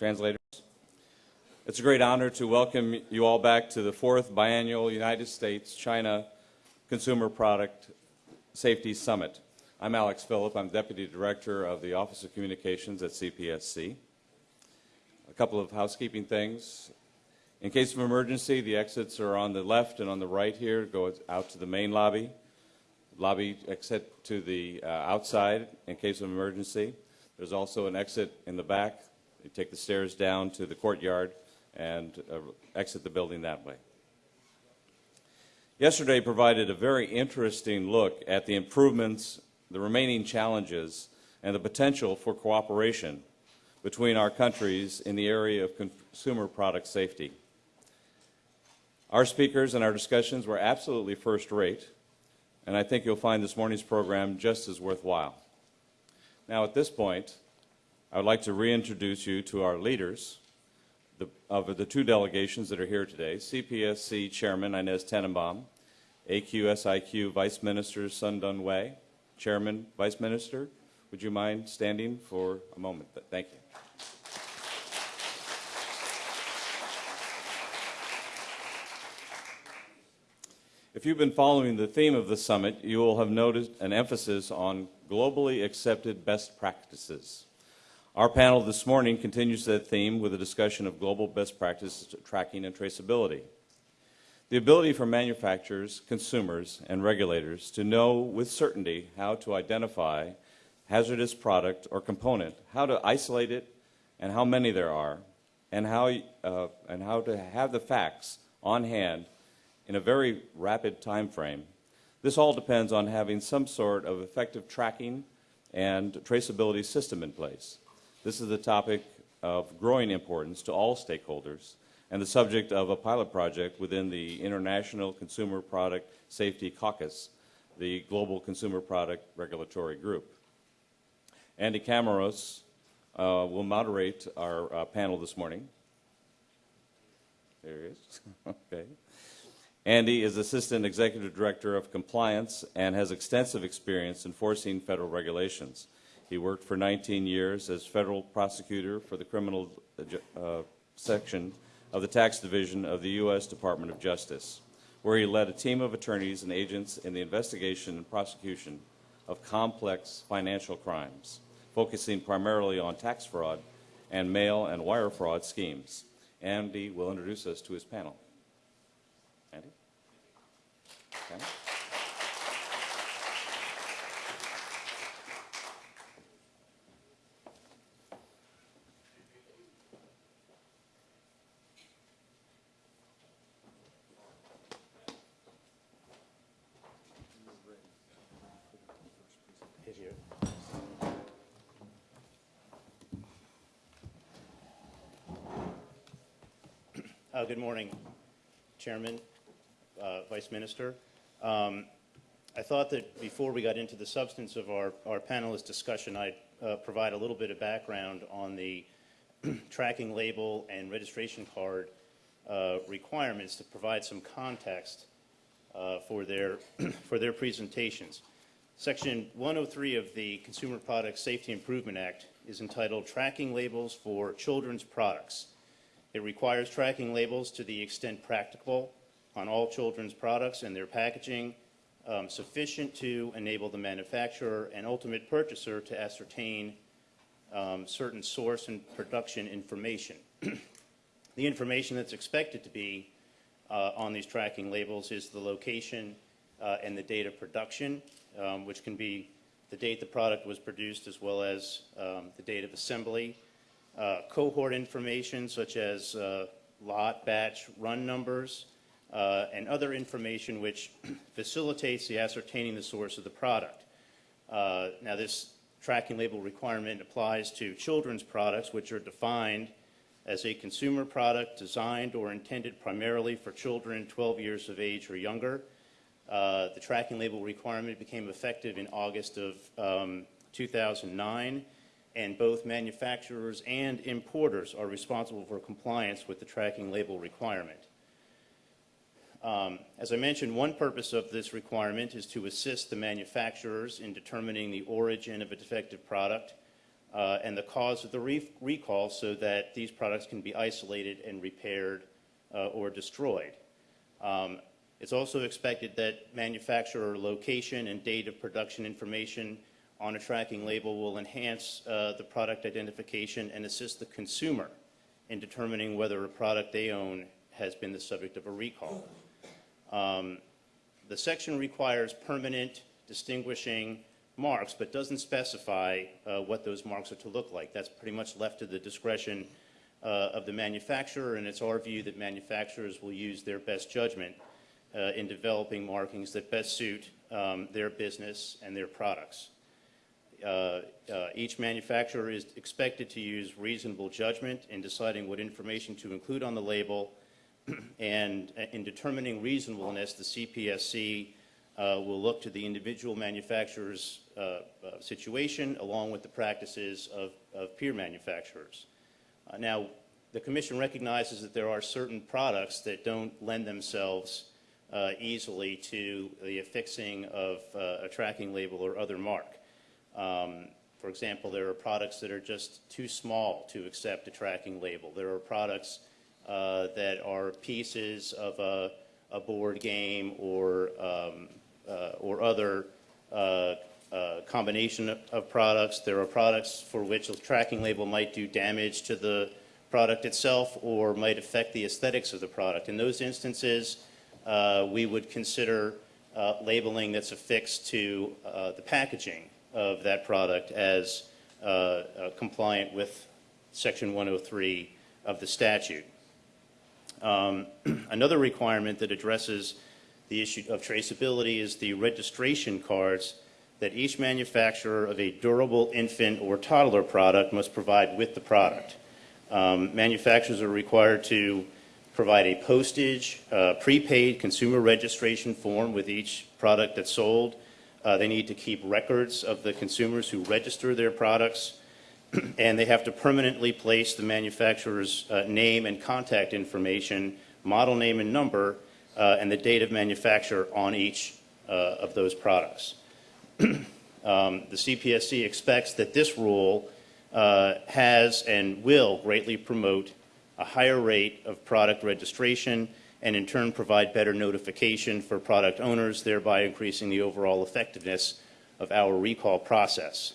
translators. It's a great honor to welcome you all back to the fourth biannual United States-China Consumer Product Safety Summit. I'm Alex Phillip. I'm Deputy Director of the Office of Communications at CPSC. A couple of housekeeping things. In case of emergency, the exits are on the left and on the right here. Go out to the main lobby. Lobby exit to the uh, outside in case of emergency. There's also an exit in the back. You take the stairs down to the courtyard and uh, exit the building that way. Yesterday provided a very interesting look at the improvements, the remaining challenges, and the potential for cooperation between our countries in the area of consumer product safety. Our speakers and our discussions were absolutely first rate, and I think you'll find this morning's program just as worthwhile. Now, at this point, I would like to reintroduce you to our leaders the, of the two delegations that are here today, CPSC Chairman Inez Tenenbaum, AQSIQ Vice Minister Sun Dawei. Chairman, Vice Minister, would you mind standing for a moment? Thank you. If you've been following the theme of the summit, you will have noticed an emphasis on globally accepted best practices. Our panel this morning continues that theme with a discussion of global best practices tracking and traceability. The ability for manufacturers, consumers, and regulators to know with certainty how to identify hazardous product or component, how to isolate it, and how many there are, and how, uh, and how to have the facts on hand in a very rapid time frame. This all depends on having some sort of effective tracking and traceability system in place. This is a topic of growing importance to all stakeholders and the subject of a pilot project within the International Consumer Product Safety Caucus, the Global Consumer Product Regulatory Group. Andy Camaros uh, will moderate our uh, panel this morning. There he is. okay. Andy is Assistant Executive Director of Compliance and has extensive experience enforcing federal regulations. He worked for 19 years as federal prosecutor for the criminal uh, section of the tax division of the U.S. Department of Justice, where he led a team of attorneys and agents in the investigation and prosecution of complex financial crimes, focusing primarily on tax fraud and mail and wire fraud schemes. Andy will introduce us to his panel. Andy? Okay. Uh, good morning, Chairman, uh, Vice Minister. Um, I thought that before we got into the substance of our, our panelist discussion, I'd uh, provide a little bit of background on the tracking label and registration card uh, requirements to provide some context uh, for, their, for their presentations. Section 103 of the Consumer Product Safety Improvement Act is entitled Tracking Labels for Children's Products. It requires tracking labels to the extent practicable on all children's products and their packaging, um, sufficient to enable the manufacturer and ultimate purchaser to ascertain um, certain source and production information. the information that's expected to be uh, on these tracking labels is the location uh, and the date of production, um, which can be the date the product was produced as well as um, the date of assembly, uh, cohort information such as uh, lot, batch, run numbers, uh, and other information which facilitates the ascertaining the source of the product. Uh, now this tracking label requirement applies to children's products which are defined as a consumer product designed or intended primarily for children 12 years of age or younger. Uh, the tracking label requirement became effective in August of um, 2009 and both manufacturers and importers are responsible for compliance with the tracking label requirement. Um, as I mentioned, one purpose of this requirement is to assist the manufacturers in determining the origin of a defective product uh, and the cause of the re- recall so that these products can be isolated and repaired uh, or destroyed. Um, It's also expected that manufacturer location and date of production information on a tracking label will enhance uh, the product identification and assist the consumer in determining whether a product they own has been the subject of a recall. Um, The section requires permanent distinguishing marks, but doesn't specify uh, what those marks are to look like. That's pretty much left to the discretion uh, of the manufacturer, and it's our view that manufacturers will use their best judgment uh, in developing markings that best suit um, their business and their products. Uh, uh, Each manufacturer is expected to use reasonable judgment in deciding what information to include on the label, and uh, in determining reasonableness, the CPSC uh, will look to the individual manufacturer's uh, situation along with the practices of of peer manufacturers. Now, the commission recognizes that there are certain products that don't lend themselves easily to the affixing of a tracking label or other mark. Um, For example, there are products that are just too small to accept a tracking label. There are products uh, that are pieces of a, a board game or, um, uh, or other uh, uh, combination of, of products. There are products for which a tracking label might do damage to the product itself or might affect the aesthetics of the product. In those instances, uh, we would consider uh, labeling that's affixed to the packaging of that product as uh, uh, compliant with Section 103 of the statute. Um, Another requirement that addresses the issue of traceability is the registration cards that each manufacturer of a durable infant or toddler product must provide with the product. Um, Manufacturers are required to provide a postage, uh, prepaid consumer registration form with each product that's sold. Uh, They need to keep records of the consumers who register their products, and they have to permanently place the manufacturer's uh, name and contact information, model name and number, uh, and the date of manufacture on each uh, of those products. Um, The CPSC expects that this rule uh, has and will greatly promote a higher rate of product registration and in turn provide better notification for product owners, thereby increasing the overall effectiveness of our recall process.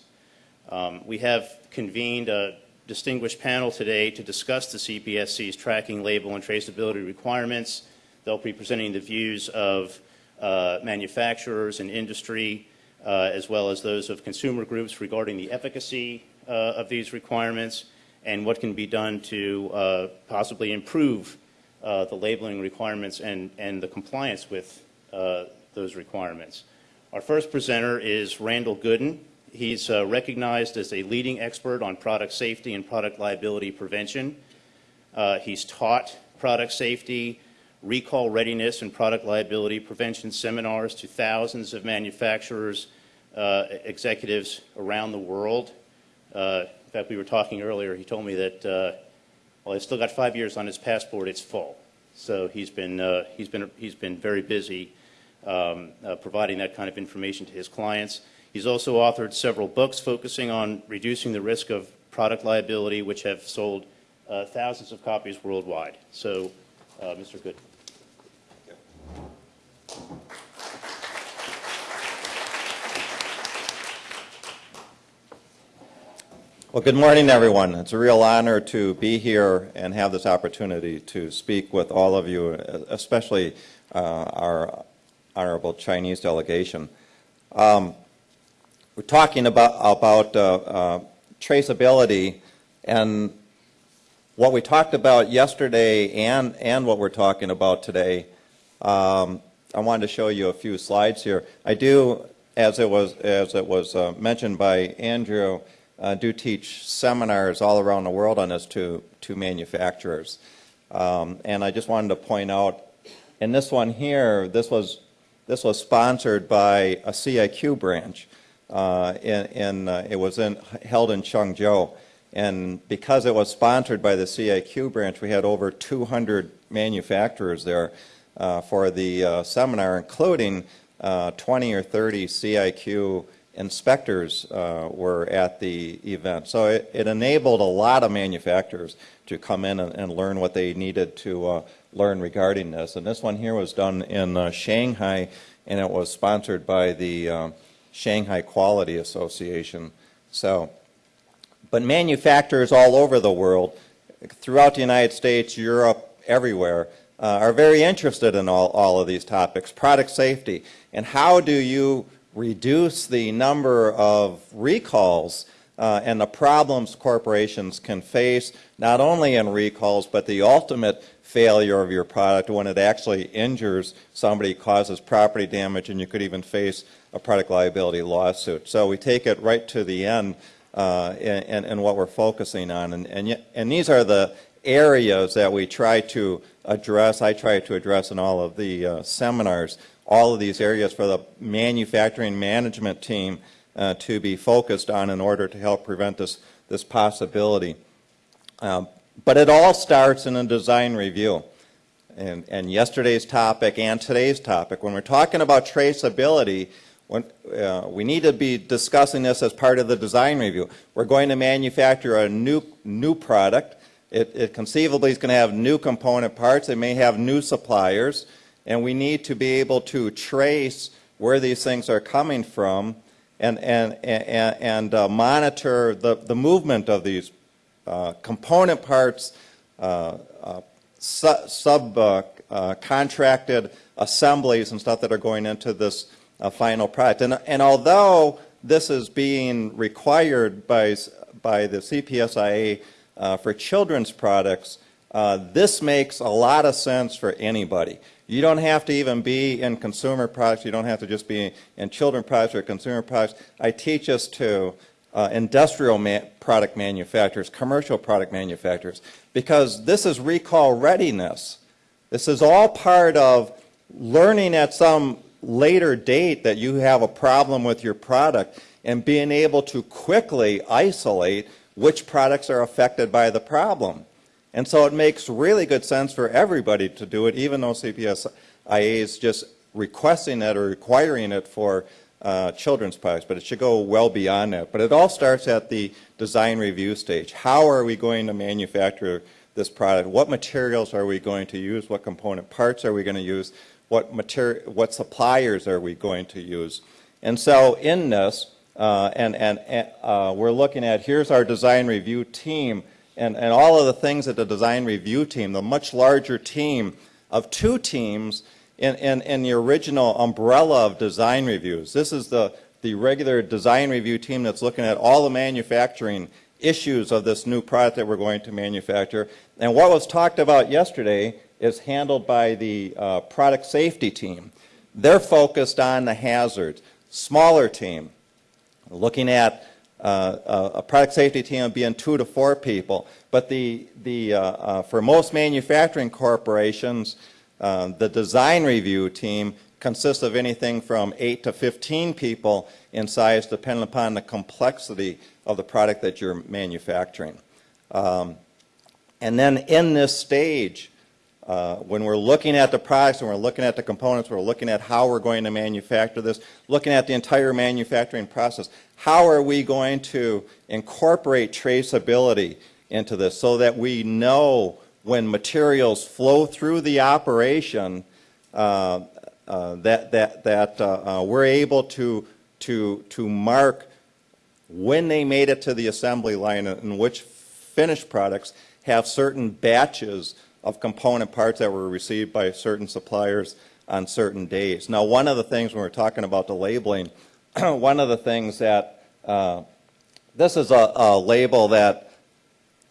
Um, We have convened a distinguished panel today to discuss the CPSC's tracking, label, and traceability requirements. They'll be presenting the views of uh, manufacturers and industry, uh, as well as those of consumer groups regarding the efficacy uh, of these requirements and what can be done to uh, possibly improve the labeling requirements and, and the compliance with uh, those requirements. Our first presenter is Randall Goodden. He's uh, recognized as a leading expert on product safety and product liability prevention. Uh, He's taught product safety, recall readiness, and product liability prevention seminars to thousands of manufacturers, uh, executives around the world. Uh, In fact, we were talking earlier, he told me that, uh, well, he's still got five years on his passport, it's full. So he's been, uh, he's been, he's been very busy um, uh, providing that kind of information to his clients. He's also authored several books focusing on reducing the risk of product liability, which have sold uh, thousands of copies worldwide. So, uh, Mr. Good. Well, good morning, everyone. It's a real honor to be here and have this opportunity to speak with all of you, especially uh, our honorable Chinese delegation. Um, we're talking about, about uh, uh, traceability, and what we talked about yesterday and, and what we're talking about today, um, I wanted to show you a few slides here. I do, as it was, as it was uh, mentioned by Andrew, uh, do teach seminars all around the world on this to, to manufacturers. Um, and I just wanted to point out, in this one here, this was, this was sponsored by a CIQ branch. Uh, in, in, uh, it was in, held in Chengzhou. And because it was sponsored by the CIQ branch, we had over 200 manufacturers there uh, for the uh, seminar, including uh, 20 or 30 CIQ inspectors uh, were at the event. So it, it enabled a lot of manufacturers to come in and, and learn what they needed to uh, learn regarding this. And this one here was done in uh, Shanghai, and it was sponsored by the uh, Shanghai Quality Association. So, but manufacturers all over the world, throughout the United States, Europe, everywhere, uh, are very interested in all, all of these topics. Product safety, and how do you reduce the number of recalls uh, and the problems corporations can face, not only in recalls, but the ultimate failure of your product when it actually injures somebody, causes property damage, and you could even face a product liability lawsuit. So we take it right to the end uh, in, in what we're focusing on. And, and, and these are the areas that we try to address, I try to address in all of the uh, seminars, all of these areas for the manufacturing management team uh, to be focused on in order to help prevent this, this possibility. Um, but it all starts in a design review. And, and yesterday's topic and today's topic, when we're talking about traceability, when, uh, we need to be discussing this as part of the design review. We're going to manufacture a new, new product. It, it conceivably is going to have new component parts. It may have new suppliers. And we need to be able to trace where these things are coming from and, and, and, and uh, monitor the, the movement of these uh, component parts, uh, uh su subcontracted uh, uh, assemblies and stuff that are going into this final product. And, and although this is being required by, by the CPSIA for children's products, this makes a lot of sense for anybody. You don't have to even be in consumer products. You don't have to just be in children products or consumer products. I teach us to uh, industrial ma product manufacturers, commercial product manufacturers, because this is recall readiness. This is all part of learning at some later date that you have a problem with your product and being able to quickly isolate which products are affected by the problem. And so it makes really good sense for everybody to do it, even though CPSIA is just requesting it or requiring it for uh, children's products, but it should go well beyond that. But it all starts at the design review stage. How are we going to manufacture this product? What materials are we going to use? What component parts are we going to use? What, what suppliers are we going to use? And so in this, uh, and, and uh, we're looking at, here's our design review team and, and all of the things that the design review team, the much larger team of two teams in, in, in the original umbrella of design reviews. This is the, the regular design review team that's looking at all the manufacturing issues of this new product that we're going to manufacture. And what was talked about yesterday is handled by the uh, product safety team. They're focused on the hazards. Smaller team, looking at uh, a product safety team being two to four people. But the, the, uh, uh, for most manufacturing corporations, uh, the design review team consists of anything from 8 to 15 people in size depending upon the complexity of the product that you're manufacturing. Um, and then in this stage, uh, when we're looking at the products and we're looking at the components, we're looking at how we're going to manufacture this, looking at the entire manufacturing process, how are we going to incorporate traceability into this so that we know when materials flow through the operation uh, uh, that, that, that uh, uh, we're able to, to, to mark when they made it to the assembly line and which finished products have certain batches of component parts that were received by certain suppliers on certain days. Now, one of the things when we're talking about the labeling, one of the things that, uh, this is a, a, label that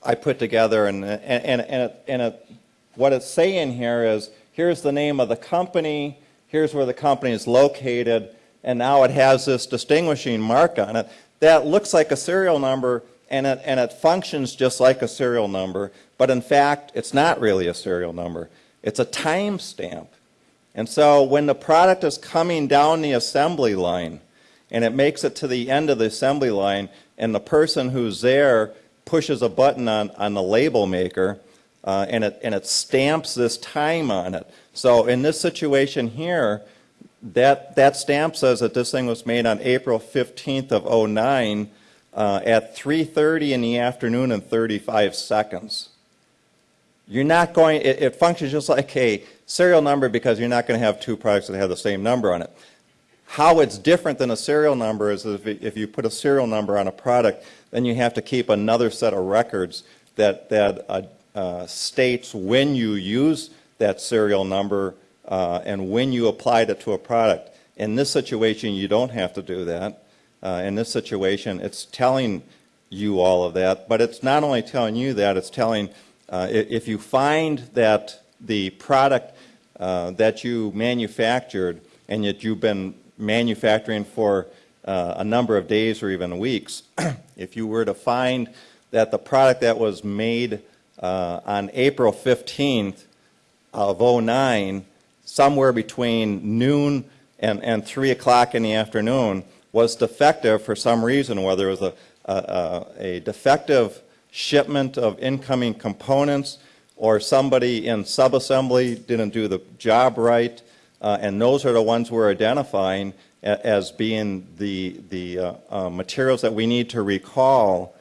I put together and, and, and, and, it, and it, what it's saying here is, here's the name of the company, here's where the company is located, and now it has this distinguishing mark on it that looks like a serial number and it, and it functions just like a serial number, but in fact, it's not really a serial number. It's a time stamp. And so when the product is coming down the assembly line and it makes it to the end of the assembly line and the person who's there pushes a button on, on the label maker uh, and, it, and it stamps this time on it. So in this situation here, that, that stamp says that this thing was made on April 15th of '09 uh, at 3:30 in the afternoon and 35 seconds. You're not going, it, it functions just like a serial number because you're not going to have two products that have the same number on it. How it's different than a serial number is if, if you put a serial number on a product, then you have to keep another set of records that, that uh, uh, states when you use that serial number uh, and when you applied it to a product. In this situation, you don't have to do that. Uh, in this situation, it's telling you all of that, but it's not only telling you that, it's telling, uh, if you find that the product uh, that you manufactured and that you've been manufacturing for uh, a number of days or even weeks, if you were to find that the product that was made uh, on April 15th of '09, somewhere between noon and, and 3 o'clock in the afternoon, was defective for some reason, whether it was a, a, a defective shipment of incoming components, or somebody in subassembly didn't do the job right, uh, and those are the ones we're identifying as being the, the uh, uh, materials that we need to recall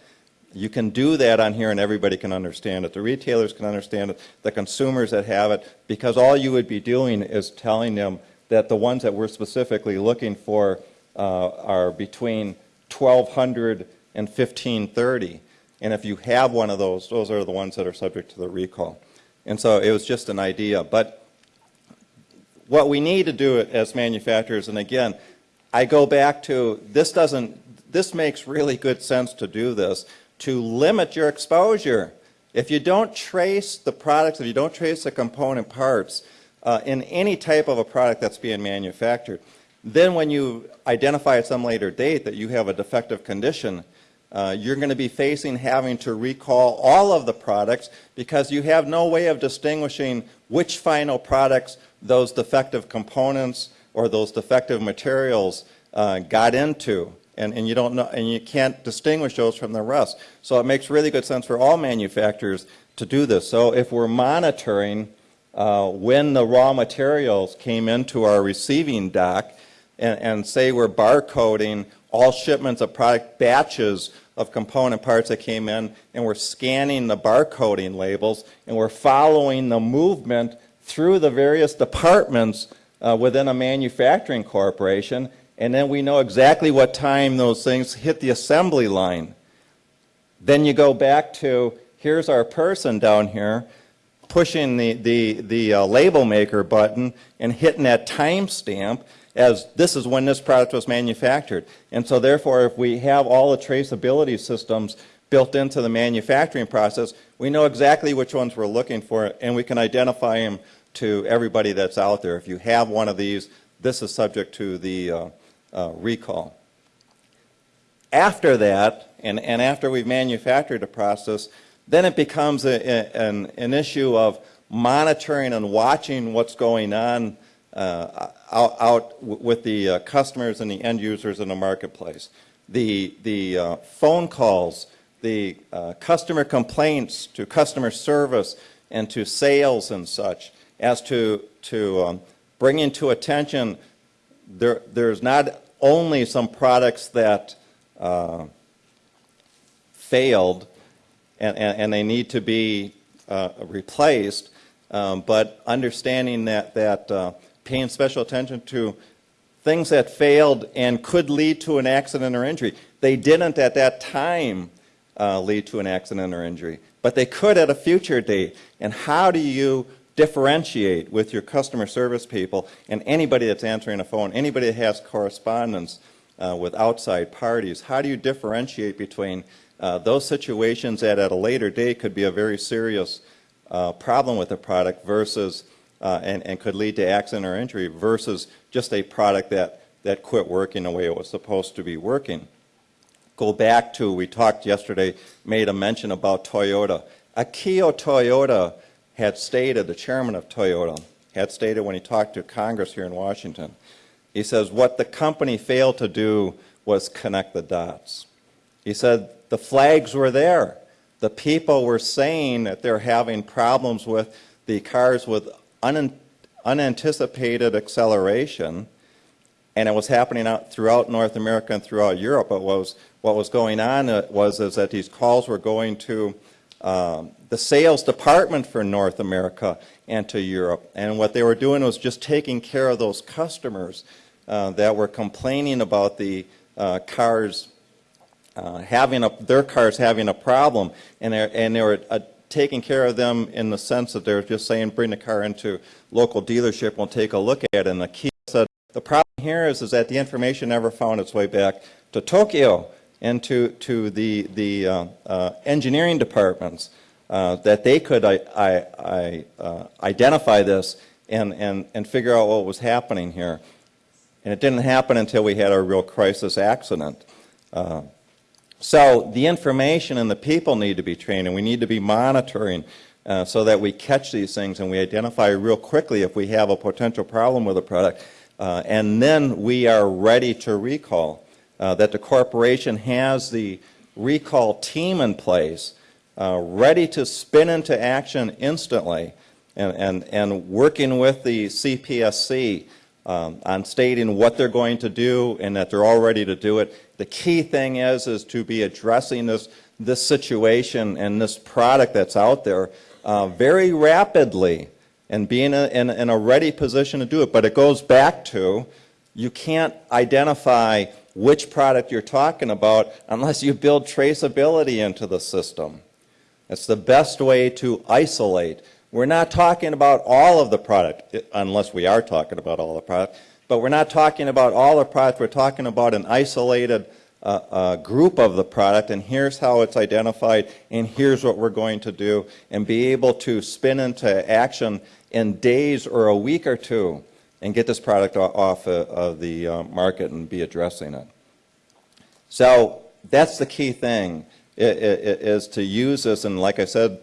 you can do that on here and everybody can understand it. The retailers can understand it, the consumers that have it, because all you would be doing is telling them that the ones that we're specifically looking for uh, are between 1200 and 1530. And if you have one of those, those are the ones that are subject to the recall. And so it was just an idea. But what we need to do as manufacturers, and again, I go back to, this doesn't, this makes really good sense to do this, to limit your exposure. If you don't trace the products, if you don't trace the component parts uh, in any type of a product that's being manufactured, then when you identify at some later date that you have a defective condition, uh, you're going to be facing having to recall all of the products because you have no way of distinguishing which final products those defective components or those defective materials uh, got into. And, and you don't know, and you can't distinguish those from the rest. So it makes really good sense for all manufacturers to do this. So if we're monitoring uh, when the raw materials came into our receiving dock, and, and say we're barcoding all shipments of product batches of component parts that came in, and we're scanning the barcoding labels, and we're following the movement through the various departments uh, within a manufacturing corporation, and then we know exactly what time those things hit the assembly line. Then you go back to, here's our person down here, pushing the, the, the uh, label maker button and hitting that timestamp as this is when this product was manufactured. And so therefore, if we have all the traceability systems built into the manufacturing process, we know exactly which ones we're looking for, and we can identify them to everybody that's out there. If you have one of these, this is subject to the uh, uh, recall. After that, and, and after we've manufactured a process, then it becomes a, a- an, an issue of monitoring and watching what's going on uh, out, out with the uh, customers and the end users in the marketplace. The, the uh, phone calls, the uh, customer complaints to customer service and to sales and such as to, to um, bringing attention there, there's not only some products that uh, failed and, and, and they need to be uh, replaced, um, but understanding that, that paying special attention to things that failed and could lead to an accident or injury. They didn't at that time uh, lead to an accident or injury, but they could at a future date. And how do you differentiate with your customer service people and anybody that's answering a phone, anybody that has correspondence uh, with outside parties? How do you differentiate between uh, those situations that at a later date could be a very serious uh, problem with the product versus uh, and, and could lead to accident or injury versus just a product that, that quit working the way it was supposed to be working. Go back to, we talked yesterday, made a mention about Toyota. Akio Toyoda had stated, the chairman of Toyota, had stated when he talked to Congress here in Washington, he says, what the company failed to do was connect the dots. He said, the flags were there. The people were saying that they're having problems with the cars with un- unanticipated acceleration, and it was happening out throughout North America and throughout Europe. But what was, what was going on uh, was is that these calls were going to um, the sales department for North America and to Europe. And what they were doing was just taking care of those customers uh, that were complaining about the uh, cars uh, having a, their cars having a problem, and and they were uh, taking care of them in the sense that they're just saying, bring the car into local dealership, we'll take a look at it. And the key said, the problem here is, is that the information never found its way back to Tokyo and to, to the, the uh, uh, engineering departments, uh, that they could I, I, I, uh, identify this and, and, and figure out what was happening here. And it didn't happen until we had a real crisis accident. So the information and the people need to be trained, and we need to be monitoring uh, so that we catch these things and we identify real quickly if we have a potential problem with a product. Uh, and then we are ready to recall. Uh, that the corporation has the recall team in place, uh, ready to spin into action instantly, and, and, and working with the CPSC um, on stating what they're going to do and that they're all ready to do it. The key thing is, is to be addressing this, this situation and this product that's out there uh, very rapidly and being a, in, in a ready position to do it. But it goes back to you can't identify which product you're talking about unless you build traceability into the system. It's the best way to isolate. We're not talking about all of the product, unless we are talking about all the product, but we're not talking about all the product. We're talking about an isolated uh, uh, group of the product, and here's how it's identified, and here's what we're going to do, and be able to spin into action in days or a week or two and get this product off of the uh, market and be addressing it. So that's the key thing, is to use this, and like I said,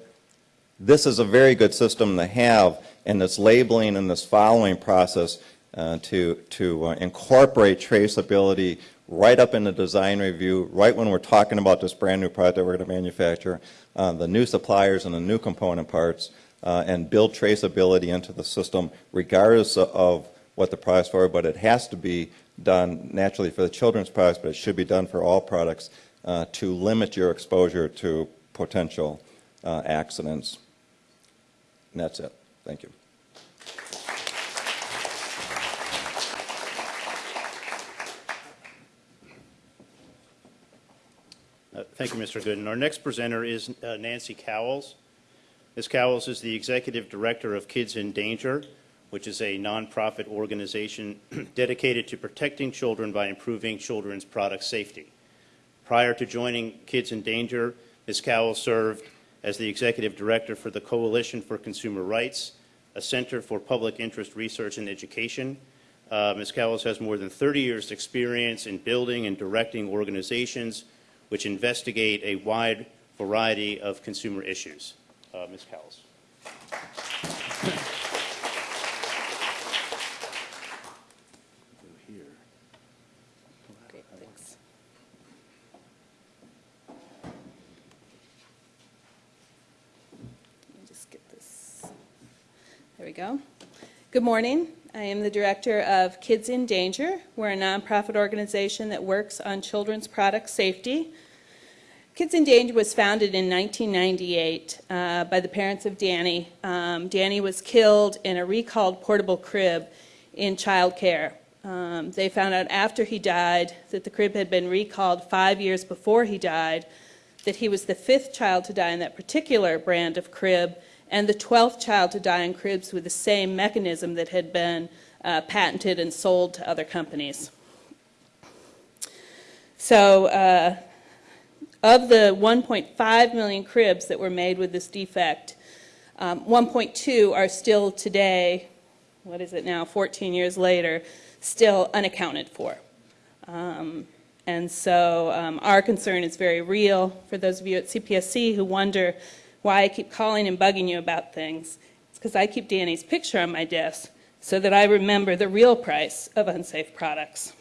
this is a very good system to have and this labeling and this following process uh, to, to uh, incorporate traceability right up in the design review, right when we're talking about this brand new product that we're going to manufacture, uh, the new suppliers and the new component parts, uh, and build traceability into the system regardless of what the product's for, but it has to be done naturally for the children's products, but it should be done for all products uh, to limit your exposure to potential accidents. And that's it. Thank you. Uh, Thank you, Mr. Goodden. Our next presenter is uh, Nancy Cowles. Ms. Cowles is the Executive Director of Kids in Danger, which is a nonprofit organization dedicated to protecting children by improving children's product safety. Prior to joining Kids in Danger, Ms. Cowles served as the Executive Director for the Coalition for Consumer Rights, a center for public interest research and education. Uh, Ms. Cowles has more than 30 years' experience in building and directing organizations which investigate a wide variety of consumer issues. Uh, Ms. Cowles. Great, thanks. Let me just get this. There we go. Good morning. I am the director of Kids in Danger. We're a nonprofit organization that works on children's product safety. Kids in Danger was founded in 1998 uh, by the parents of Danny. Um, Danny was killed in a recalled portable crib in child care. Um, they found out after he died that the crib had been recalled five years before he died, that he was the fifth child to die in that particular brand of crib, and the 12th child to die in cribs with the same mechanism that had been uh, patented and sold to other companies. So uh, of the 1.5 million cribs that were made with this defect, um, 1.2 are still today, what is it now, 14 years later, still unaccounted for. Um, and so um, our concern is very real for those of you at CPSC who wonder why I keep calling and bugging you about things. It's because I keep Danny's picture on my desk so that I remember the real price of unsafe products.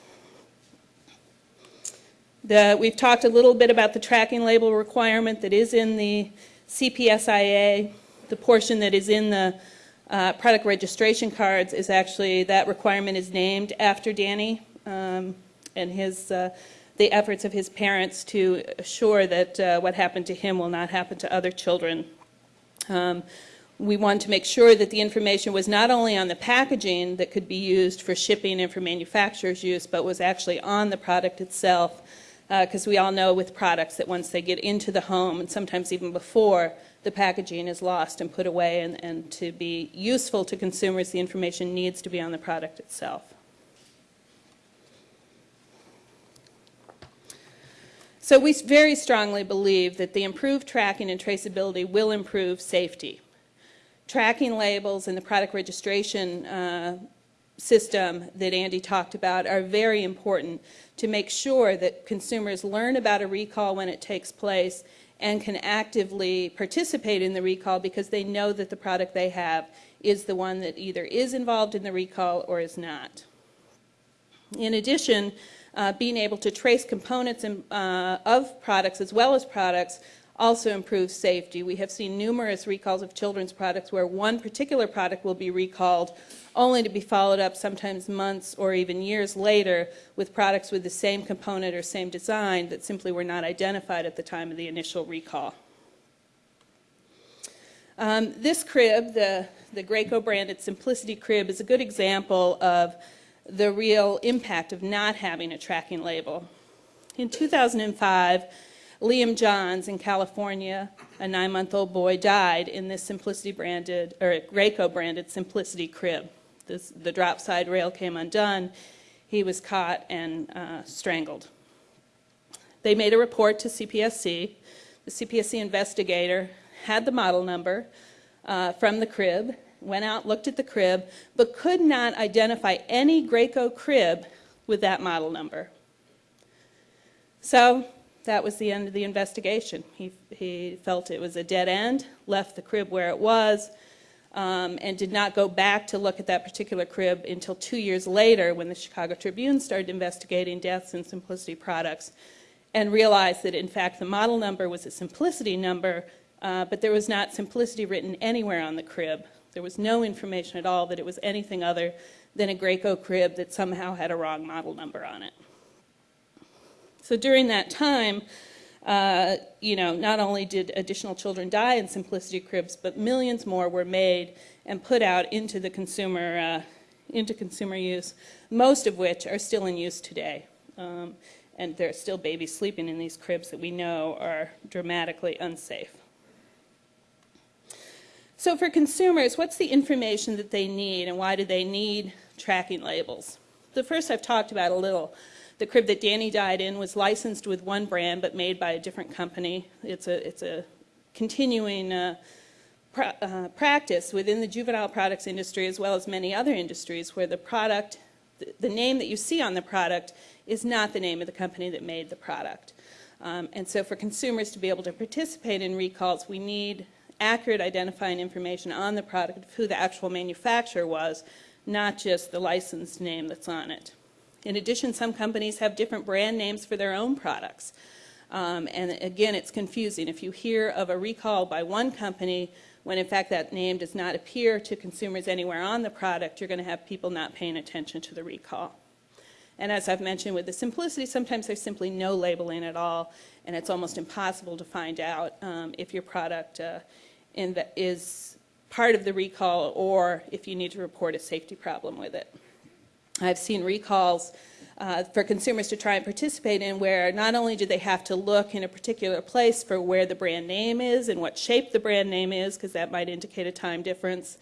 The, we've talked a little bit about the tracking label requirement that is in the CPSIA. The portion that is in the uh, product registration cards is actually, that requirement is named after Danny. um, and his, uh, the efforts of his parents to assure that uh, what happened to him will not happen to other children. Um, we wanted to make sure that the information was not only on the packaging that could be used for shipping and for manufacturer's use, but was actually on the product itself. Because we all know with products that once they get into the home, and sometimes even before, the packaging is lost and put away, and, and to be useful to consumers, the information needs to be on the product itself. So we very strongly believe that the improved tracking and traceability will improve safety. Tracking labels and the product registration uh, system that Andy talked about are very important to make sure that consumers learn about a recall when it takes place and can actively participate in the recall because they know that the product they have is the one that either is involved in the recall or is not. In addition, uh, being able to trace components in, uh, of products as well as products also improves safety. We have seen numerous recalls of children's products where one particular product will be recalled only to be followed up sometimes months or even years later with products with the same component or same design that simply were not identified at the time of the initial recall. Um, this crib, the, the Graco branded Simplicity crib, is a good example of the real impact of not having a tracking label. In 2005, Liam Johns in California, a nine-month-old boy, died in this Simplicity branded, or Graco branded Simplicity crib. This, the drop side rail came undone. He was caught and uh, strangled. They made a report to CPSC. The CPSC investigator had the model number uh, from the crib, went out, looked at the crib, but could not identify any Graco crib with that model number. So that was the end of the investigation. He, he felt it was a dead end, left the crib where it was, um, and did not go back to look at that particular crib until two years later when the Chicago Tribune started investigating deaths in Simplicity products and realized that in fact the model number was a Simplicity number, uh, but there was not Simplicity written anywhere on the crib. There was no information at all that it was anything other than a Graco crib that somehow had a wrong model number on it. So during that time, uh, you know, not only did additional children die in simplicity cribs, but millions more were made and put out into the consumer, uh, into consumer use, most of which are still in use today. Um, and there are still babies sleeping in these cribs that we know are dramatically unsafe. So for consumers, what's the information that they need and why do they need tracking labels? The first I've talked about a little. The crib that Danny died in was licensed with one brand but made by a different company. It's a, it's a continuing uh, uh, practice within the juvenile products industry as well as many other industries where the product, the, the name that you see on the product is not the name of the company that made the product. Um, and so for consumers to be able to participate in recalls, we need accurate identifying information on the product of who the actual manufacturer was, not just the licensed name that's on it. In addition, some companies have different brand names for their own products. Um, and again, it's confusing. If you hear of a recall by one company, when in fact that name does not appear to consumers anywhere on the product, you're going to have people not paying attention to the recall. And as I've mentioned with the simplicity, sometimes there's simply no labeling at all, and it's almost impossible to find out um, if your product uh, the, is part of the recall or if you need to report a safety problem with it. I've seen recalls uh, for consumers to try and participate in where not only do they have to look in a particular place for where the brand name is and what shape the brand name is, because that might indicate a time difference.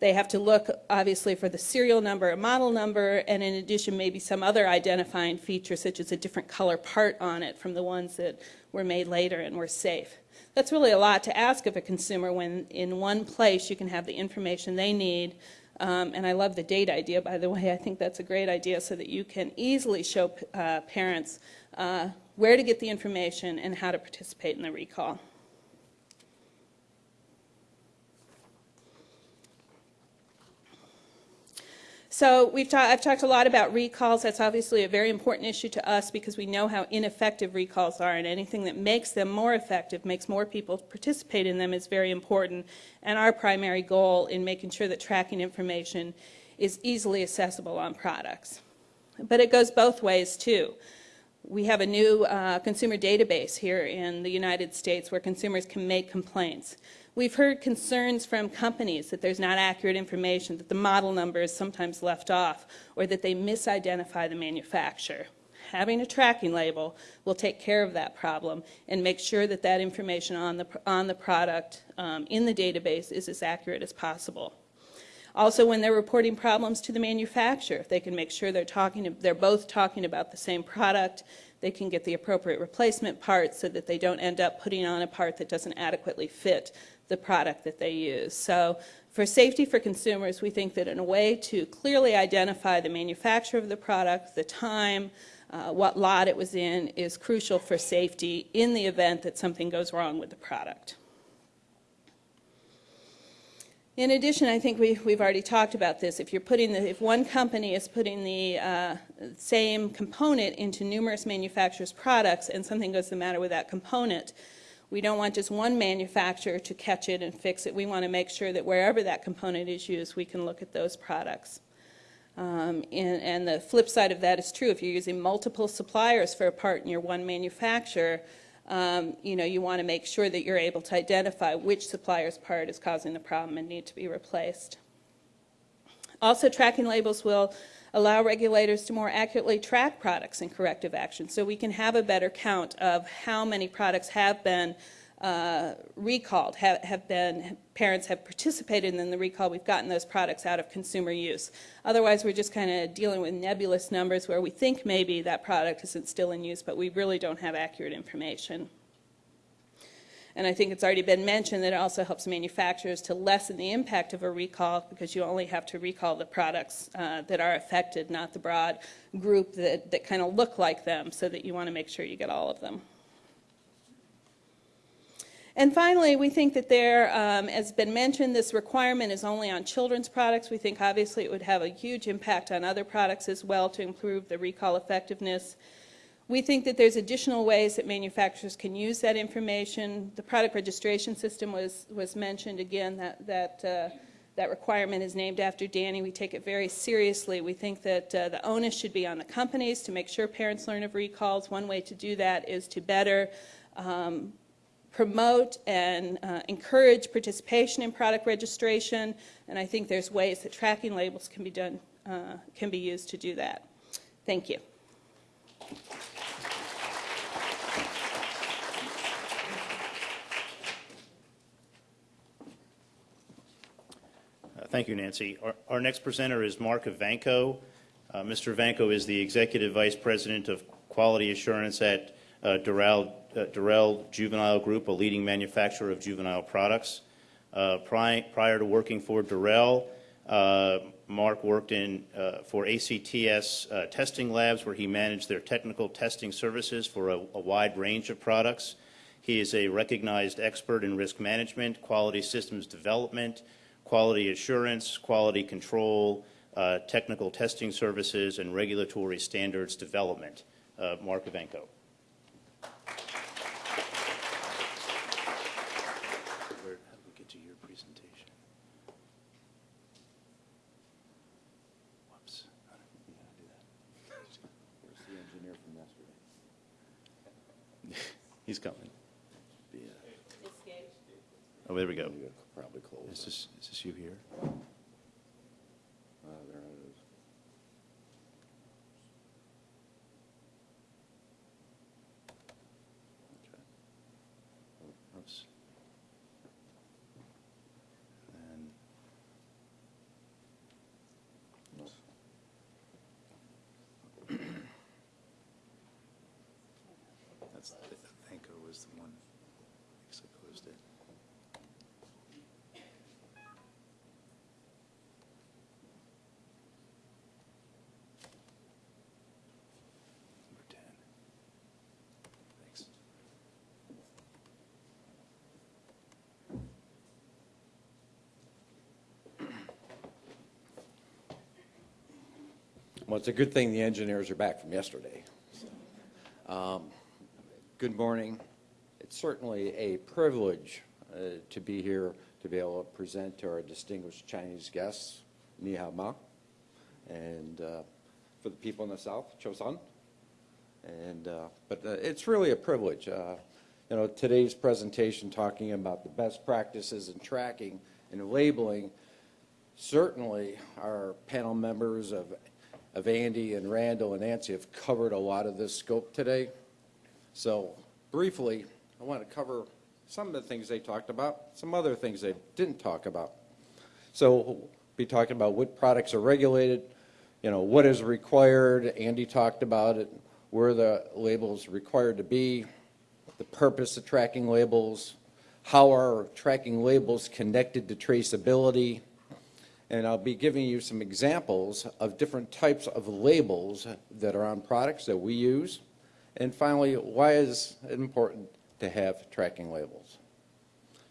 They have to look, obviously, for the serial number or model number, and in addition, maybe some other identifying feature, such as a different color part on it from the ones that were made later and were safe. That's really a lot to ask of a consumer when in one place you can have the information they need um, and I love the date idea, by the way. I think that's a great idea so that you can easily show uh, parents uh, where to get the information and how to participate in the recall. So we've ta I've talked a lot about recalls. That's obviously a very important issue to us because we know how ineffective recalls are and anything that makes them more effective, makes more people participate in them is very important. And our primary goal in making sure that tracking information is easily accessible on products. But it goes both ways, too. We have a new uh, consumer database here in the United States where consumers can make complaints. We've heard concerns from companies that there's not accurate information, that the model number is sometimes left off, or that they misidentify the manufacturer. Having a tracking label will take care of that problem and make sure that that information on the, on the product um, in the database is as accurate as possible. Also, when they're reporting problems to the manufacturer, they can make sure they're talking, they're both talking about the same product, they can get the appropriate replacement parts so that they don't end up putting on a part that doesn't adequately fit the product that they use. So for safety for consumers, we think that in a way to clearly identify the manufacturer of the product, the time, uh, what lot it was in, is crucial for safety in the event that something goes wrong with the product. In addition, I think we, we've already talked about this. If you're putting the, if one company is putting the uh, same component into numerous manufacturers' products and something goes the matter with that component, we don't want just one manufacturer to catch it and fix it. We want to make sure that wherever that component is used, we can look at those products. Um, and, and the flip side of that is true. If you're using multiple suppliers for a part in your one manufacturer, um, you know, you want to make sure that you're able to identify which supplier's part is causing the problem and need to be replaced. Also, tracking labels will allow regulators to more accurately track products and corrective action, so we can have a better count of how many products have been uh, recalled, have, have been, parents have participated in the recall, we've gotten those products out of consumer use. Otherwise, we're just kind of dealing with nebulous numbers where we think maybe that product isn't still in use, but we really don't have accurate information. And I think it's already been mentioned that it also helps manufacturers to lessen the impact of a recall because you only have to recall the products uh, that are affected, not the broad group that, that kind of look like them, so that you want to make sure you get all of them. And finally, we think that there, um, as been mentioned, this requirement is only on children's products. We think obviously it would have a huge impact on other products as well to improve the recall effectiveness. We think that there's additional ways that manufacturers can use that information. The product registration system was, was mentioned again, that, that, uh, that requirement is named after Danny. We take it very seriously. We think that uh, the onus should be on the companies to make sure parents learn of recalls. One way to do that is to better um, promote and uh, encourage participation in product registration, and I think there's ways that tracking labels can be done, uh, can be used to do that. Thank you. Thank you, Nancy. Our- Our next presenter is Mark Ivanko. Uh, Mr. Ivanko is the Executive Vice President of Quality Assurance at uh, Dorel uh, Dorel Juvenile Group, a leading manufacturer of juvenile products. Uh, pri- Prior to working for Dorel, uh, Mark worked in, uh, for ACTS testing labs where he managed their technical testing services for a a wide range of products. He is a recognized expert in risk management, quality systems development, quality assurance, quality control, uh, technical testing services, and regulatory standards development. Uh, Mark Ivanko. Where, how do we get to your presentation? Whoops. How do we do that? Where's the engineer from yesterday? He's coming. The, uh, Oh, there we go. You could probably close Is it. this, is this you here? Ah, there it is. Okay. Oh, Oops. And No. that's, Thanko was the one, I guess I closed it. Number 10. Thanks. Well, it's a good thing the engineers are back from yesterday. Um, Good morning. It's certainly a privilege uh, to be here to be able to present to our distinguished Chinese guests, Ni hao ma. And uh, for the people in the South, Chosun. And, uh, but uh, it's really a privilege. Uh, You know, today's presentation talking about the best practices in tracking and labeling, certainly our panel members of, of Andy and Randall and Nancy have covered a lot of this scope today. So briefly, I want to cover some of the things they talked about, some other things they didn't talk about. So we'll be talking about what products are regulated, you know, what is required. Andy talked about it, where the labels required to be, the purpose of tracking labels, how are tracking labels connected to traceability, and I'll be giving you some examples of different types of labels that are on products that we use. And finally, why is it important to have tracking labels?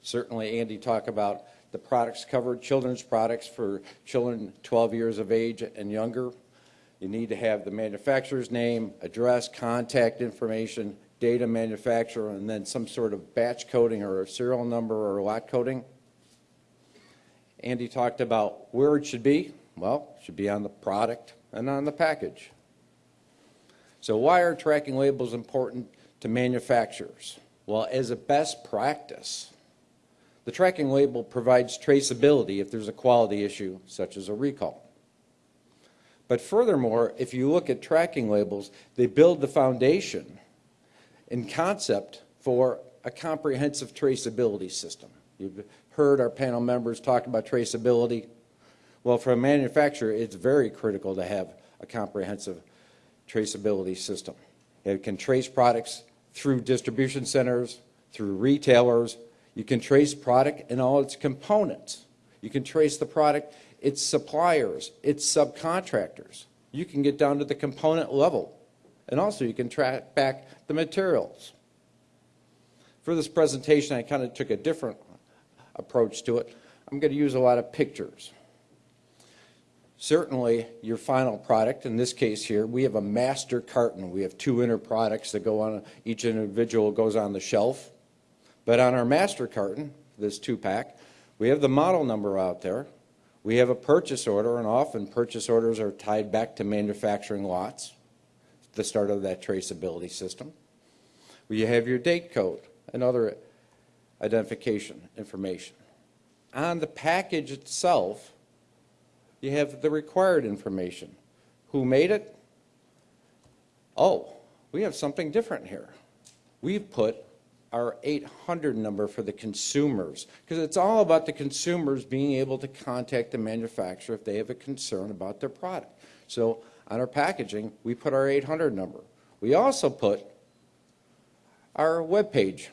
Certainly, Andy talked about the products covered, children's products for children 12 years of age and younger. You need to have the manufacturer's name, address, contact information, data manufacturer, and then some sort of batch coding or a serial number or lot coding. Andy talked about where it should be. Well, it should be on the product and on the package. So why are tracking labels important to manufacturers? Well, as a best practice, the tracking label provides traceability if there's a quality issue, such as a recall. But furthermore, if you look at tracking labels, they build the foundation in concept for a comprehensive traceability system. You've heard our panel members talk about traceability. Well, for a manufacturer, it's very critical to have a comprehensive traceability system. It can trace products through distribution centers, through retailers. You can trace product and all its components. You can trace the product, its suppliers, its subcontractors. You can get down to the component level. And also you can track back the materials. For this presentation, I kind of took a different approach to it. I'm going to use a lot of pictures. Certainly, your final product, in this case here, we have a master carton. We have two inner products that go on, each individual goes on the shelf. But on our master carton, this two-pack, we have the model number out there. We have a purchase order, and often purchase orders are tied back to manufacturing lots, the start of that traceability system. We have your date code and other identification information. On the package itself, you have the required information. Who made it? Oh, we have something different here. We've put our 800 number for the consumers, because it's all about the consumers being able to contact the manufacturer if they have a concern about their product. So on our packaging, we put our 800 number. We also put our web page,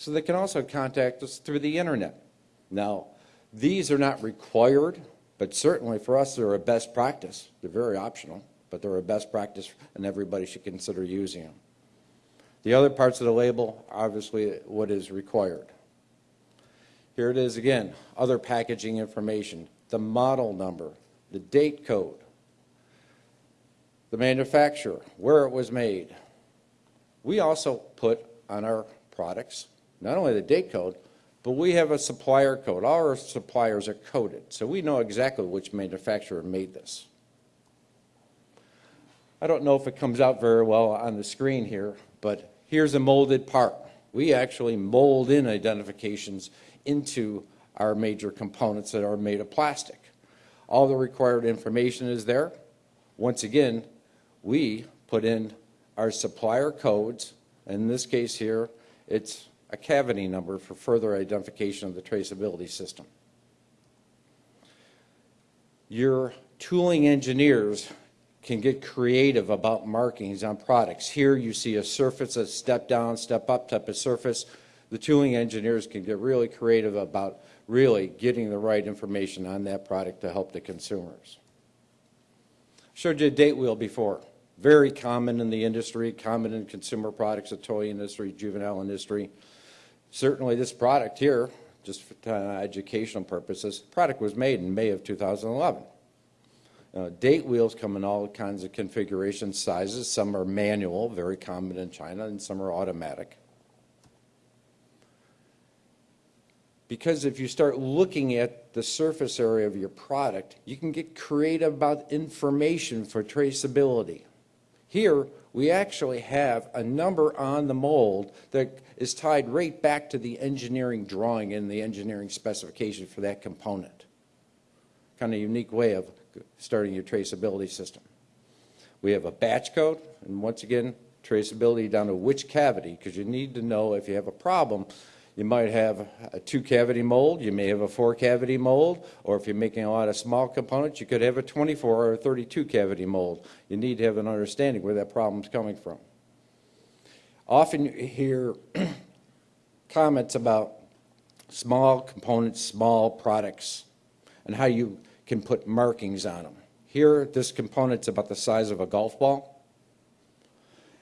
so they can also contact us through the internet. Now, these are not required, but certainly for us, they're a best practice. They're very optional, but they're a best practice, and everybody should consider using them. The other parts of the label, obviously, what is required. Here it is again, other packaging information, the model number, the date code, the manufacturer, where it was made. We also put on our products, not only the date code, but we have a supplier code. All our suppliers are coded, so we know exactly which manufacturer made this. I don't know if it comes out very well on the screen here, but here's a molded part. We actually mold in identifications into our major components that are made of plastic. All the required information is there. Once again, we put in our supplier codes. In this case here, it's a cavity number for further identification of the traceability system. Your tooling engineers can get creative about markings on products. Here you see a surface, a step down, step up type of surface. The tooling engineers can get really creative about really getting the right information on that product to help the consumers. Showed you a date wheel before. Very common in the industry, common in consumer products, the toy industry, juvenile industry. Certainly this product here, just for uh, educational purposes, product was made in May of 2011. Uh, date wheels come in all kinds of configuration sizes. Some are manual, very common in China, and some are automatic. Because if you start looking at the surface area of your product, you can get creative about information for traceability. Here, we actually have a number on the mold that is tied right back to the engineering drawing and the engineering specification for that component. Kind of unique way of starting your traceability system. We have a batch code, and once again, traceability down to which cavity, because you need to know if you have a problem, you might have a two-cavity mold, you may have a four-cavity mold, or if you're making a lot of small components, you could have a 24 or a 32-cavity mold. You need to have an understanding where that problem's coming from. Often you hear comments about small components, small products, and how you can put markings on them. Here, this component's about the size of a golf ball.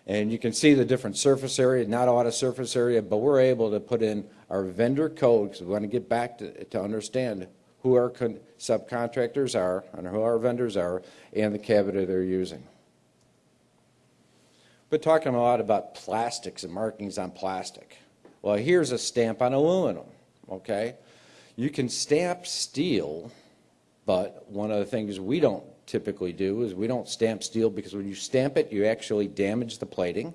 And you can see the different surface area, not a lot of surface area, but we're able to put in our vendor code, because we want to get back to, to understand who our con- subcontractors are and who our vendors are and the cavity they're using. We're talking a lot about plastics and markings on plastic. Well, here's a stamp on aluminum, okay? You can stamp steel, but one of the things we don't typically do is we don't stamp steel because when you stamp it, you actually damage the plating.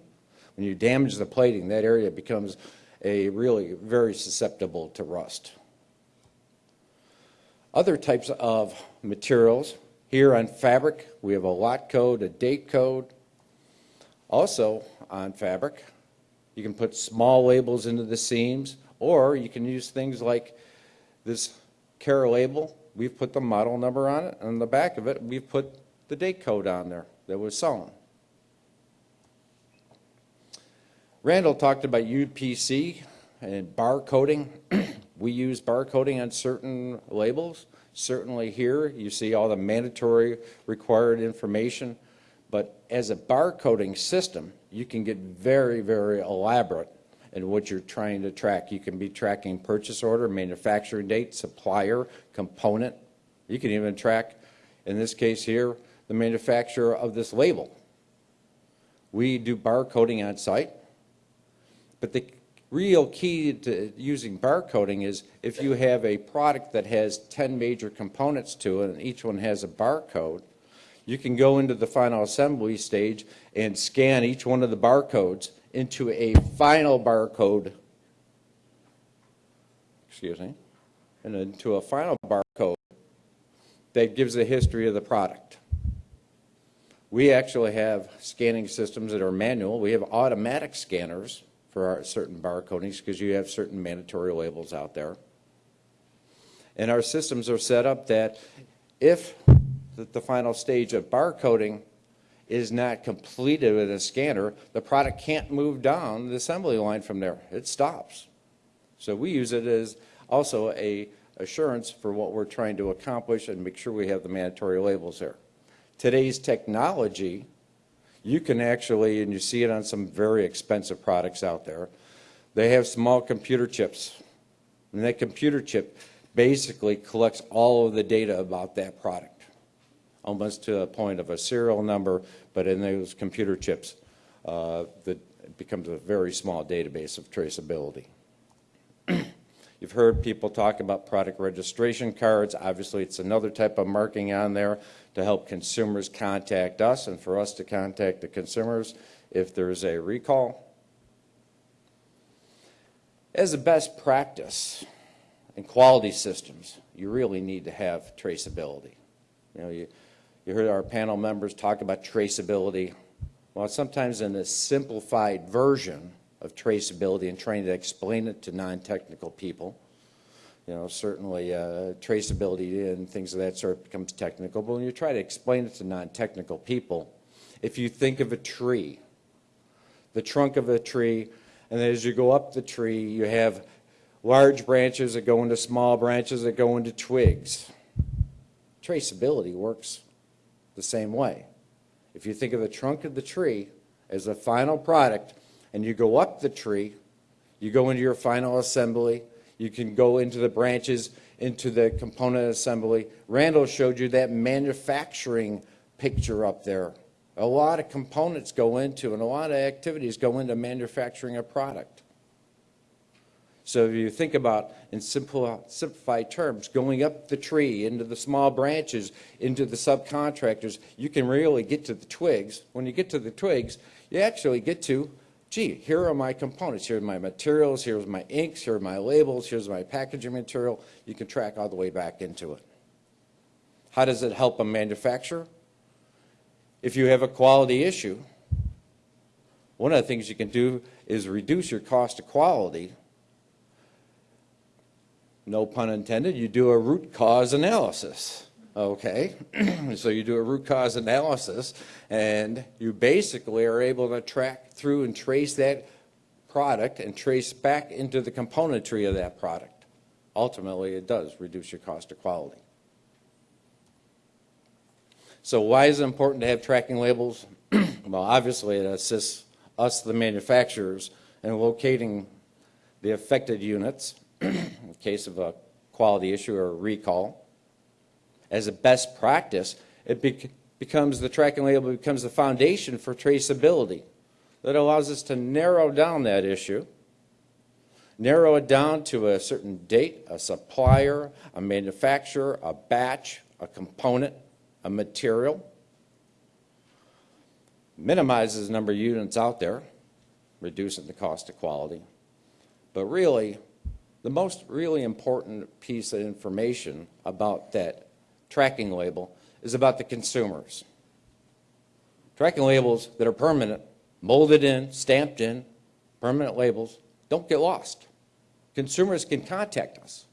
When you damage the plating, that area becomes a really very susceptible to rust. Other types of materials, here on fabric, we have a lot code, a date code. Also, on fabric, you can put small labels into the seams, or you can use things like this care label. We've put the model number on it, and on the back of it, we've put the date code on there that was sewn. Randall talked about UPC and bar coding. we use bar coding on certain labels. Certainly here, you see all the mandatory required information. But as a bar coding system, you can get very, very elaborate in what you're trying to track. You can be tracking purchase order, manufacturing date, supplier, component. You can even track, in this case here, the manufacturer of this label. We do barcoding on site. But the real key to using barcoding is if you have a product that has 10 major components to it and each one has a barcode, you can go into the final assembly stage and scan each one of the barcodes into a final barcode, excuse me, and into a final barcode that gives the history of the product. We actually have scanning systems that are manual. We have automatic scanners for our certain barcodings because you have certain mandatory labels out there. And our systems are set up that if the, the final stage of barcoding is not completed with a scanner, the product can't move down the assembly line from there. It stops. So we use it as also a assurance for what we're trying to accomplish and make sure we have the mandatory labels there. Today's technology you can actually, and you see it on some very expensive products out there, they have small computer chips. And that computer chip basically collects all of the data about that product, almost to a point of a serial number, but in those computer chips, uh, becomes a very small database of traceability. You've heard people talk about product registration cards. Obviously, it's another type of marking on there to help consumers contact us and for us to contact the consumers if there's a recall. As a best practice in quality systems, you really need to have traceability. You know, you, you heard our panel members talk about traceability. Well, sometimes in a simplified version of traceability and trying to explain it to non-technical people, you know, certainly uh, traceability and things of that sort becomes technical. But when you try to explain it to non-technical people, if you think of a tree, the trunk of a tree, and as you go up the tree, you have large branches that go into small branches that go into twigs. Traceability works the same way. If you think of the trunk of the tree as the final product, and you go up the tree, you go into your final assembly, you can go into the branches, into the component assembly. Randall showed you that manufacturing picture up there. A lot of components go into and a lot of activities go into manufacturing a product. So if you think about, in simple, simplified terms, going up the tree, into the small branches, into the subcontractors, you can really get to the twigs. When you get to the twigs, you actually get to, gee, here are my components, here are my materials, here's my inks, here are my labels, here's my packaging material. You can track all the way back into it. How does it help a manufacturer? If you have a quality issue, one of the things you can do is reduce your cost of quality. No pun intended, you do a root cause analysis, okay? So you do a root cause analysis, and you basically are able to track through and trace that product and trace back into the componentry of that product. Ultimately, it does reduce your cost of quality. So why is it important to have tracking labels? Well, obviously, it assists us, the manufacturers, in locating the affected units in case of a quality issue or a recall. As a best practice, it bec- becomes, the tracking label becomes the foundation for traceability that allows us to narrow down that issue, narrow it down to a certain date, a supplier, a manufacturer, a batch, a component, a material. Minimizes the number of units out there, reducing the cost of quality. But really, the most really important piece of information about that tracking label is about the consumers. Tracking labels that are permanent, molded in, stamped in, permanent labels, don't get lost. Consumers can contact us,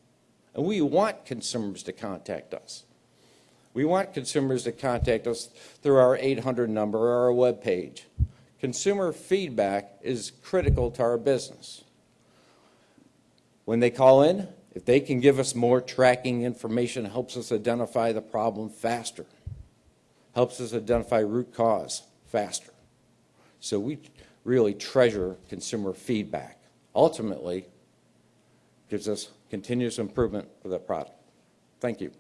and we want consumers to contact us. We want consumers to contact us through our 800 number or our web page. Consumer feedback is critical to our business. When they call in, if they can give us more tracking information, helps us identify the problem faster, helps us identify root cause faster. So we really treasure consumer feedback. Ultimately, gives us continuous improvement of the product. Thank you.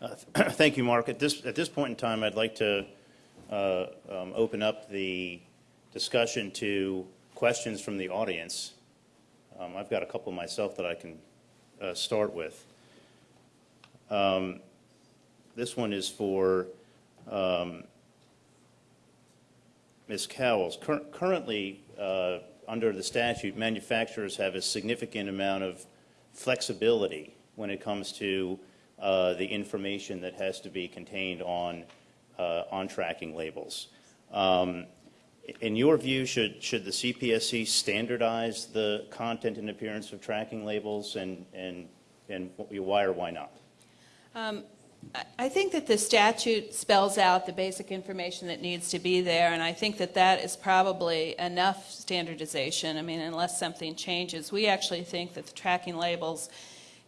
Uh, thank you, Mark. At this, at this point in time, I'd like to uh, um, open up the discussion to questions from the audience. Um, I've got a couple myself that I can uh, start with. Um, This one is for um, Ms. Cowles. Cur- Currently, uh, under the statute, manufacturers have a significant amount of flexibility when it comes to uh, the information that has to be contained on, on tracking labels. Um, In your view, should, should the CPSC standardize the content and appearance of tracking labels, and, and, and why or why not? I- I think that the statute spells out the basic information that needs to be there, and I think that that is probably enough standardization. I mean, unless something changes. We actually think that the tracking labels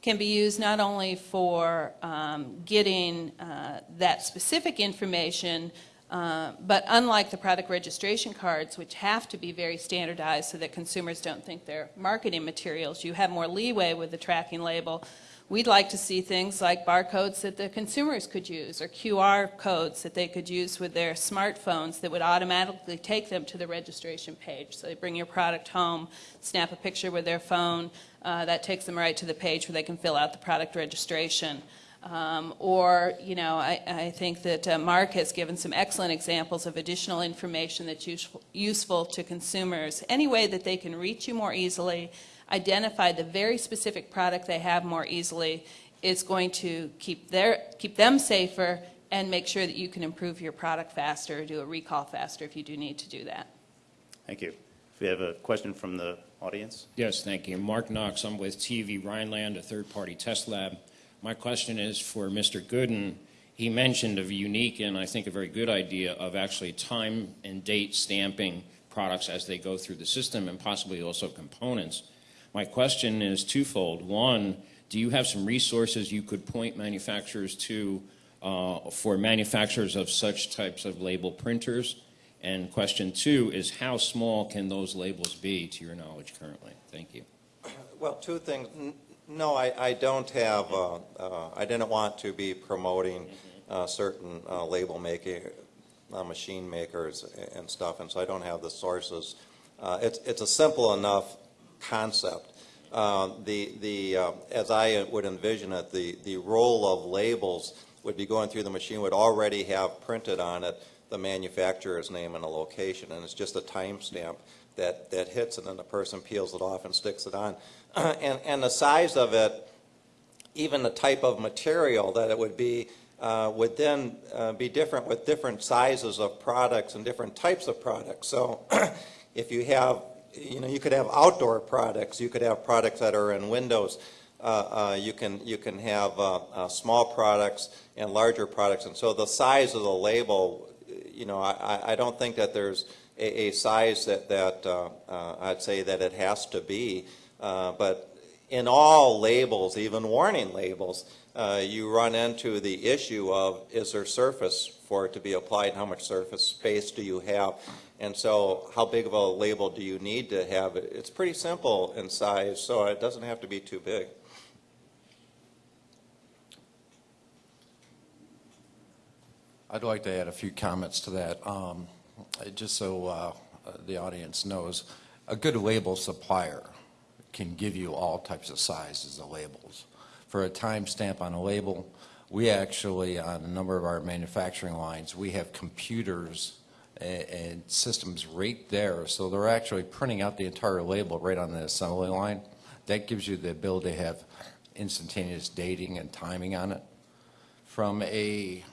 can be used not only for um, getting uh, that specific information, uh, but unlike the product registration cards, which have to be very standardized so that consumers don't think they're marketing materials, you have more leeway with the tracking label. We'd like to see things like barcodes that the consumers could use or QR codes that they could use with their smartphones that would automatically take them to the registration page. So they bring your product home, snap a picture with their phone, uh, that takes them right to the page where they can fill out the product registration. Um, Or, you know, I, I think that uh, Mark has given some excellent examples of additional information that's useful, useful to consumers. Any way that they can reach you more easily, identify the very specific product they have more easily is going to keep their, keep them safer and make sure that you can improve your product faster, do a recall faster if you do need to do that. Thank you. If we have a question from the audience? Yes, thank you. Mark Knox, I'm with TÜV Rheinland, a third-party test lab. My question is for Mr. Goodden. He mentioned a unique and I think a very good idea of actually time and date stamping products as they go through the system and possibly also components. My question is twofold. One, do you have some resources you could point manufacturers to uh, for manufacturers of such types of label printers? And question two is how small can those labels be, to your knowledge, currently? Thank you. Well, two things. No, I, I don't have, uh, uh, I didn't want to be promoting uh, certain uh, label making uh, machine makers and stuff, and so I don't have the sources. It's, it's a simple enough concept. Uh, The, the, uh, as I would envision it, the, the roll of labels would be going through the machine, would already have printed on it the manufacturer's name and a location, and it's just a timestamp that, that hits, and then the person peels it off and sticks it on. And, and the size of it, even the type of material that it would be, uh, would then uh, be different with different sizes of products and different types of products. So if you have, you know, you could have outdoor products, you could have products that are in windows, uh, uh, you can, you can have uh, uh, small products and larger products. And so the size of the label, you know, I, I- don't think that there's a, a size that, that uh, I'd say that it has to be. But in all labels, even warning labels, uh, you run into the issue of, is there surface for it to be applied? How much surface space do you have? And so how big of a label do you need to have? It's pretty simple in size, so it doesn't have to be too big. I'd like to add a few comments to that, um, just so uh, the audience knows. A good label supplier can give you all types of sizes of labels. For a timestamp on a label, we actually, on a number of our manufacturing lines, we have computers and systems right there, so they're actually printing out the entire label right on the assembly line. That gives you the ability to have instantaneous dating and timing on it. From a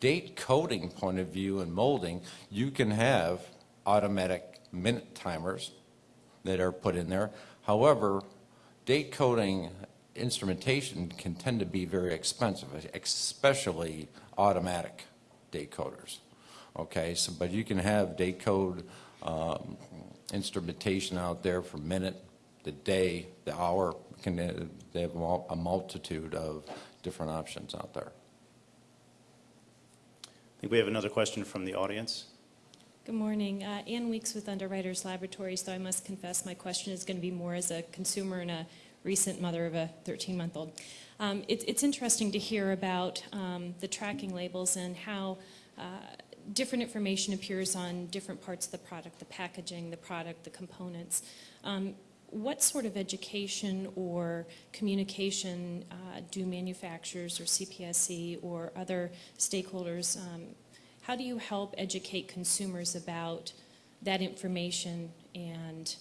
date coding point of view and molding, you can have automatic minute timers that are put in there. However, date coding instrumentation can tend to be very expensive, especially automatic date coders. Okay, so, but you can have date code um, instrumentation out there for minute, the day, the hour, can, uh, they have a multitude of different options out there. I think we have another question from the audience. Good morning. Uh, Ann Weeks with Underwriters Laboratories, though I must confess my question is going to be more as a consumer and a recent mother of a 13-month-old. Um, it- It's interesting to hear about um, the tracking labels and how uh, different information appears on different parts of the product, the packaging, the product, the components. Um, What sort of education or communication uh, do manufacturers or CPSC or other stakeholders um, how do you help educate consumers about that information and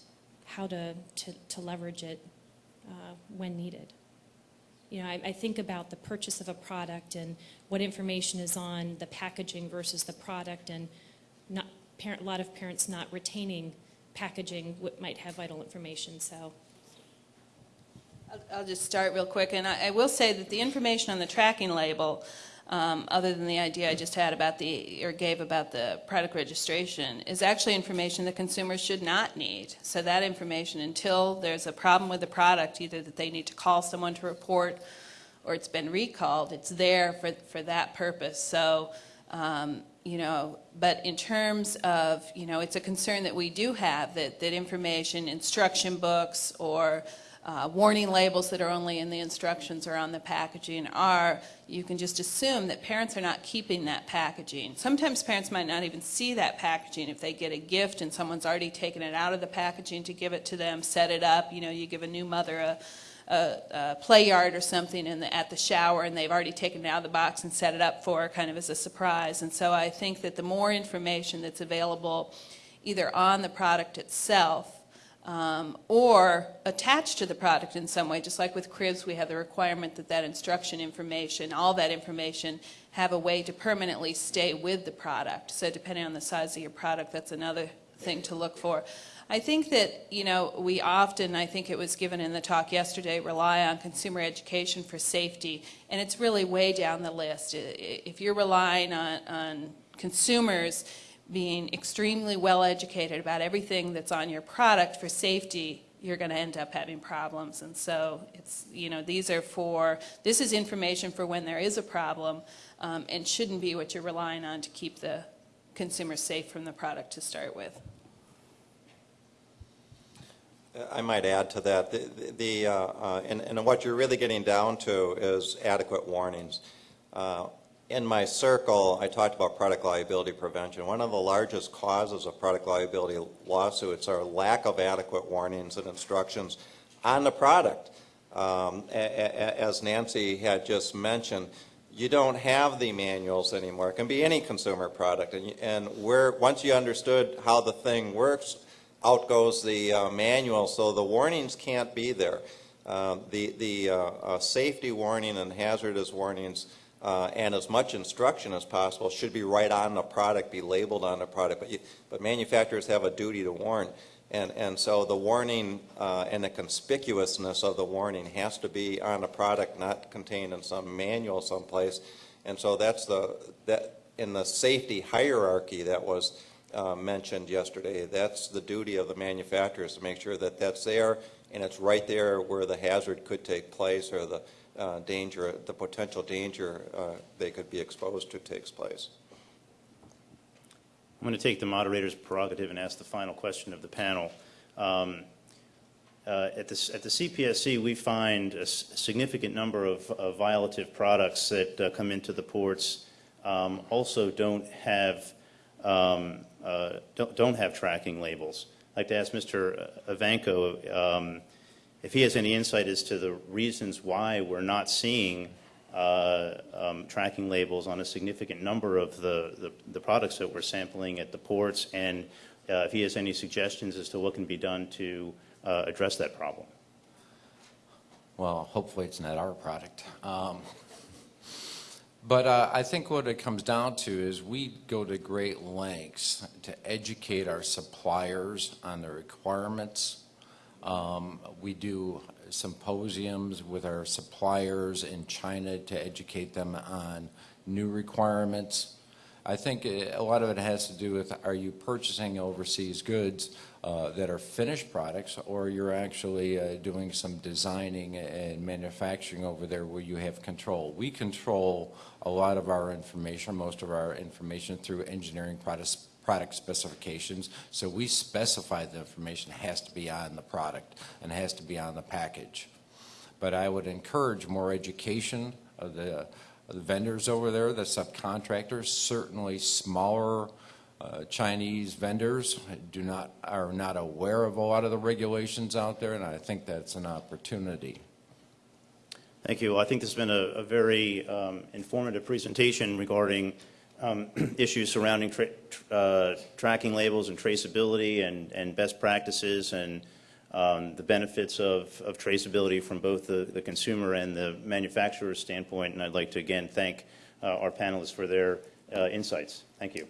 how to, to, to leverage it uh, when needed? You know, I, I think about the purchase of a product and what information is on the packaging versus the product and not, parent, a lot of parents not retaining packaging what might have vital information, so. I'll- just start real quick, and I I will say that the information on the tracking label, um, other than the idea I just had about the, or gave about the product registration, is actually information that consumers should not need. So that information, until there's a problem with the product, either that they need to call someone to report or it's been recalled, it's there for, for that purpose. So, um, you know, but in terms of, you know, it's a concern that we do have, that, that information, instruction books or uh, warning labels that are only in the instructions or on the packaging are, you can just assume that parents are not keeping that packaging. Sometimes parents might not even see that packaging if they get a gift and someone's already taken it out of the packaging to give it to them, set it up. You know, you give a new mother a, a, a play yard or something in the, at the shower and they've already taken it out of the box and set it up for kind of as a surprise. And so I think that the more information that's available either on the product itself um, or attached to the product in some way, just like with cribs, we have the requirement that that instruction information, all that information, have a way to permanently stay with the product. So depending on the size of your product, that's another thing to look for. I think that, you know, we often, I think it was given in the talk yesterday, rely on consumer education for safety, and it's really way down the list. If you're relying on, on consumers being extremely well educated about everything that's on your product for safety, you're going to end up having problems. And so it's, you know, these are for, this is information for when there is a problem um, and shouldn't be what you're relying on to keep the consumer safe from the product to start with. I might add to that, the- the, uh, uh, and and what you're really getting down to is adequate warnings. Uh, in my circle, I talked about product liability prevention. One of the largest causes of product liability lawsuits are lack of adequate warnings and instructions on the product. Um, As Nancy had just mentioned, you don't have the manuals anymore. It can be any consumer product. And And where, once you understood how the thing works, out goes the uh, manual, so the warnings can't be there. Uh, The, the uh, uh, safety warning and hazardous warnings uh, and as much instruction as possible should be right on the product, be labeled on the product, but you, but manufacturers have a duty to warn. And, and so the warning uh, and the conspicuousness of the warning has to be on the product, not contained in some manual someplace. And so that's the, that, in the safety hierarchy that was uh, mentioned yesterday, that's the duty of the manufacturers to make sure that that's there and it's right there where the hazard could take place or the uh, danger, the potential danger uh, they could be exposed to takes place. I'm going to take the moderator's prerogative and ask the final question of the panel. Um, uh, At the at the CPSC, we find a significant number of of violative products that uh, come into the ports um, also don't have, um, uh, don't don't have tracking labels. I'd like to ask Mr. Ivanko um, if he has any insight as to the reasons why we're not seeing uh, um, tracking labels on a significant number of the, the, the products that we're sampling at the ports, and uh, if he has any suggestions as to what can be done to uh, address that problem. Well, hopefully it's not our product. Um, But uh, I think what it comes down to is we go to great lengths to educate our suppliers on the requirements. Um, We do symposiums with our suppliers in China to educate them on new requirements. I think uh, a lot of it has to do with, are you purchasing overseas goods uh, that are finished products, or you're actually uh, doing some designing and manufacturing over there where you have control? We control a lot of our information, most of our information through engineering products, product specifications. So we specify the information has to be on the product and has to be on the package. But I would encourage more education of the the vendors over there, the subcontractors, certainly smaller uh, Chinese vendors do not, are not aware of a lot of the regulations out there, and I think that's an opportunity. Thank you. Well, I think this has been a, a very um, informative presentation regarding um, issues surrounding tra- uh, tracking labels and traceability and, and best practices and um, the benefits of, of traceability from both the, the consumer and the manufacturer's standpoint. And I'd like to again thank uh, our panelists for their uh, insights. Thank you.